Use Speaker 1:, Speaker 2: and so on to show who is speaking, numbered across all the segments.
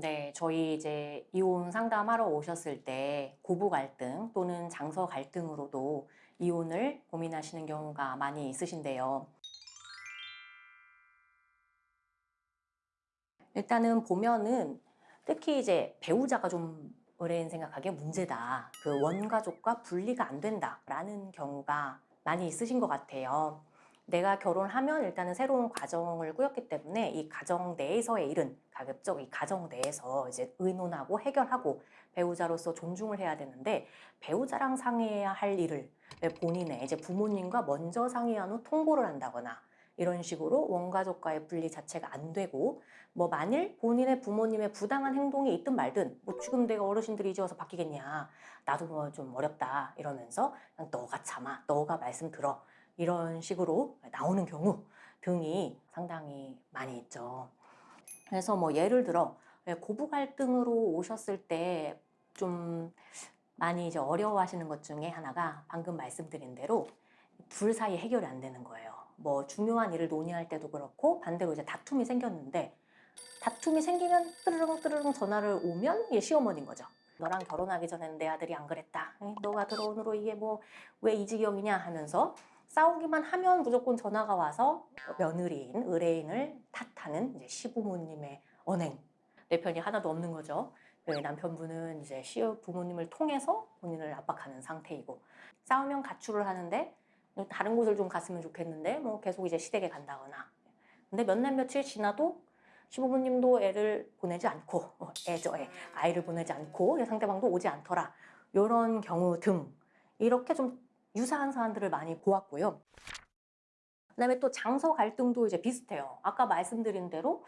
Speaker 1: 네, 저희 이제 이혼 상담하러 오셨을 때 고부 갈등 또는 장서 갈등으로도 이혼을 고민하시는 경우가 많이 있으신데요. 일단은 보면은 특히 이제 배우자가 좀 의뢰인 생각하기에 문제다. 그 원가족과 분리가 안 된다라는 경우가 많이 있으신 것 같아요. 내가 결혼하면 일단은 새로운 가정을 꾸렸기 때문에 이 가정 내에서의 일은 가급적 이 가정 내에서 이제 의논하고 해결하고 배우자로서 존중을 해야 되는데 배우자랑 상의해야 할 일을 본인의 이제 부모님과 먼저 상의한 후 통보를 한다거나 이런 식으로 원가족과의 분리 자체가 안 되고 뭐 만일 본인의 부모님의 부당한 행동이 있든 말든 뭐 지금 내가 어르신들이 이제 와서 바뀌겠냐 나도 뭐 좀 어렵다 이러면서 그냥 너가 참아 너가 말씀 들어 이런 식으로 나오는 경우 등이 상당히 많이 있죠 그래서 뭐 예를 들어 고부 갈등으로 오셨을 때 좀 많이 이제 어려워하시는 것 중에 하나가 방금 말씀드린 대로 둘 사이 해결이 안 되는 거예요. 뭐 중요한 일을 논의할 때도 그렇고 반대로 이제 다툼이 생겼는데 다툼이 생기면 뜨르릉 뜨르릉 전화를 오면 이게 시어머니인 거죠. 너랑 결혼하기 전에는 내 아들이 안 그랬다. 너가 들어온 후로 이게 뭐 왜 이 지경이냐 하면서 싸우기만 하면 무조건 전화가 와서 며느리인 의뢰인을 탓하는 이제 시부모님의 언행. 내 편이 하나도 없는 거죠. 그 남편분은 이제 시부모님을 통해서 본인을 압박하는 상태이고 싸우면 가출을 하는데 다른 곳을 좀 갔으면 좋겠는데 뭐 계속 이제 시댁에 간다거나 근데 몇 날 며칠 지나도 시부모님도 애를 보내지 않고 어, 애죠 애 아이를 보내지 않고 상대방도 오지 않더라 이런 경우 등 이렇게 좀 유사한 사안들을 많이 보았고요. 그다음에 또 장서 갈등도 이제 비슷해요. 아까 말씀드린 대로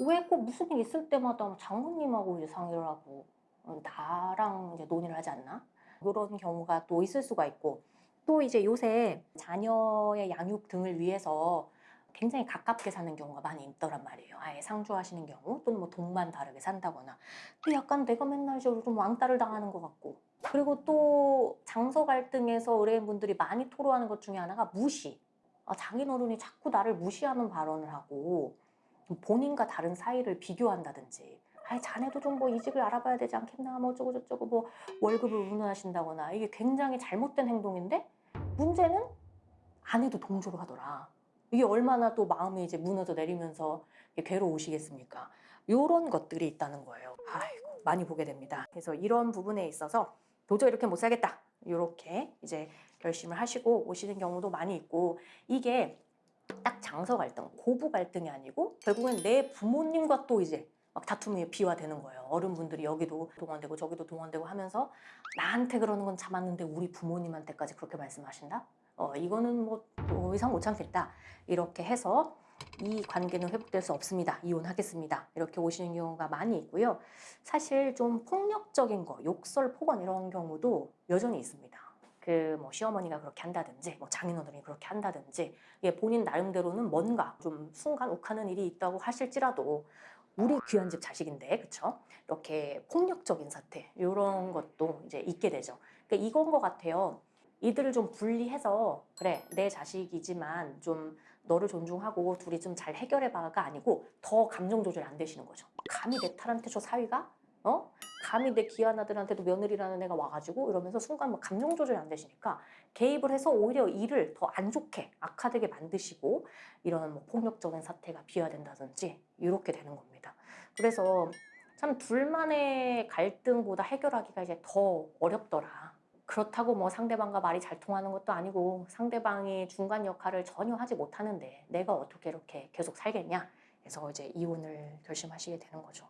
Speaker 1: 왜 꼭 무슨 일 있을 때마다 장모님하고 이제 상의를 하고 어, 나랑 이제 논의를 하지 않나? 이런 경우가 또 있을 수가 있고 또 이제 요새 자녀의 양육 등을 위해서 굉장히 가깝게 사는 경우가 많이 있더란 말이에요. 아예 상주하시는 경우 또는 뭐 돈만 다르게 산다거나. 또 약간 내가 맨날 좀 왕따를 당하는 것 같고 그리고 또 장서 갈등에서 의뢰인분들이 많이 토로하는 것 중에 하나가 무시. 아, 장인어른이 자꾸 나를 무시하는 발언을 하고 본인과 다른 사이를 비교한다든지 아이 자네도 좀 뭐 이직을 알아봐야 되지 않겠나? 뭐 어쩌고 저쩌고 뭐 월급을 운운하신다거나. 이게 굉장히 잘못된 행동인데 문제는 아내도 동조를 하더라. 이게 얼마나 또 마음이 이제 무너져 내리면서 괴로우시겠습니까? 이런 것들이 있다는 거예요. 아이고 많이 보게 됩니다. 그래서 이런 부분에 있어서 도저히 이렇게 못 살겠다 이렇게 이제 결심을 하시고 오시는 경우도 많이 있고 이게 딱 장서 갈등, 고부 갈등이 아니고 결국엔 내 부모님과 또 이제 막 다툼이 비화되는 거예요. 어른분들이 여기도 동원되고 저기도 동원되고 하면서 나한테 그러는 건 참았는데 우리 부모님한테까지 그렇게 말씀하신다? 어, 이거는 뭐 더 이상 못 참겠다. 이렇게 해서 이 관계는 회복될 수 없습니다. 이혼하겠습니다. 이렇게 오시는 경우가 많이 있고요. 사실 좀 폭력적인 거, 욕설, 폭언 이런 경우도 여전히 있습니다. 그 뭐 시어머니가 그렇게 한다든지 뭐 장인어른이 그렇게 한다든지 예, 본인 나름대로는 뭔가 좀 순간 욱하는 일이 있다고 하실지라도 우리 귀한 집 자식인데 그쵸? 이렇게 폭력적인 사태 이런 것도 이제 있게 되죠. 그러니까 이건 것 같아요. 이들을 좀 분리해서 그래 내 자식이지만 좀 너를 존중하고 둘이 좀 잘 해결해봐가 아니고 더 감정 조절 안 되시는 거죠. 감히 내 딸한테 저 사위가 어? 감히 내 귀한 아들한테도 며느리라는 애가 와가지고 이러면서 순간 뭐 감정 조절이 안 되시니까 개입을 해서 오히려 일을 더 안 좋게 악화되게 만드시고 이런 뭐 폭력적인 사태가 비화된다든지 이렇게 되는 겁니다. 그래서 참 둘만의 갈등보다 해결하기가 이제 더 어렵더라. 그렇다고 뭐 상대방과 말이 잘 통하는 것도 아니고 상대방이 중간 역할을 전혀 하지 못하는데 내가 어떻게 이렇게 계속 살겠냐 그래서 이제 이혼을 결심하시게 되는 거죠.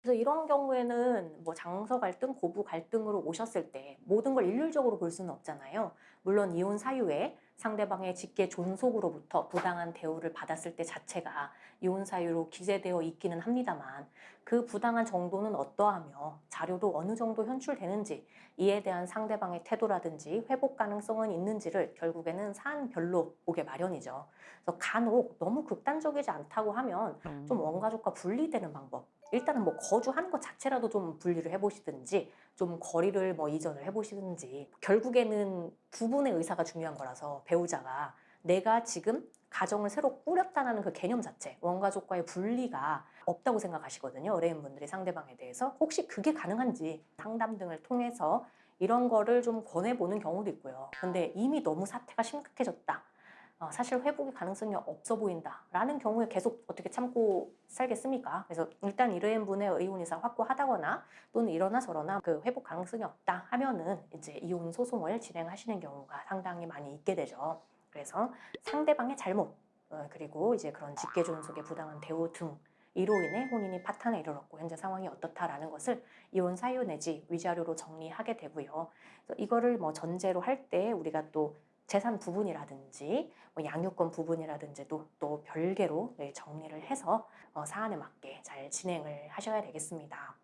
Speaker 1: 그래서 이런 경우에는 뭐 장서 갈등, 고부 갈등으로 오셨을 때 모든 걸 일률적으로 볼 수는 없잖아요. 물론 이혼 사유에 상대방의 직계 존속으로부터 부당한 대우를 받았을 때 자체가 이혼 사유로 기재되어 있기는 합니다만 그 부당한 정도는 어떠하며 자료도 어느 정도 현출되는지 이에 대한 상대방의 태도라든지 회복 가능성은 있는지를 결국에는 사안별로 보게 마련이죠. 그래서 간혹 너무 극단적이지 않다고 하면 좀 원가족과 분리되는 방법 일단은 뭐 거주하는 것 자체라도 좀 분리를 해보시든지 좀 거리를 뭐 이전을 해보시든지 결국에는 두 분의 의사가 중요한 거라서 배우자가 내가 지금 가정을 새로 꾸렸다는 그 개념 자체 원가족과의 분리가 없다고 생각하시거든요. 의뢰인분들이 상대방에 대해서 혹시 그게 가능한지 상담 등을 통해서 이런 거를 좀 권해보는 경우도 있고요. 근데 이미 너무 사태가 심각해졌다. 어, 사실 회복의 가능성이 없어 보인다라는 경우에 계속 어떻게 참고 살겠습니까? 그래서 일단 의뢰인분의 의혼 이상 확고하다거나 또는 이러나 저러나 그 회복 가능성이 없다 하면은 이제 이혼 소송을 진행하시는 경우가 상당히 많이 있게 되죠. 그래서 상대방의 잘못 어, 그리고 이제 그런 직계존속의 부당한 대우 등 이로 인해 혼인이 파탄에 이르렀고 현재 상황이 어떻다라는 것을 이혼 사유 내지 위자료로 정리하게 되고요. 이거를 뭐 전제로 할 때 우리가 또 재산 부분이라든지 뭐 양육권 부분이라든지도 또 별개로 네, 정리를 해서 어, 사안에 맞게 잘 진행을 하셔야 되겠습니다.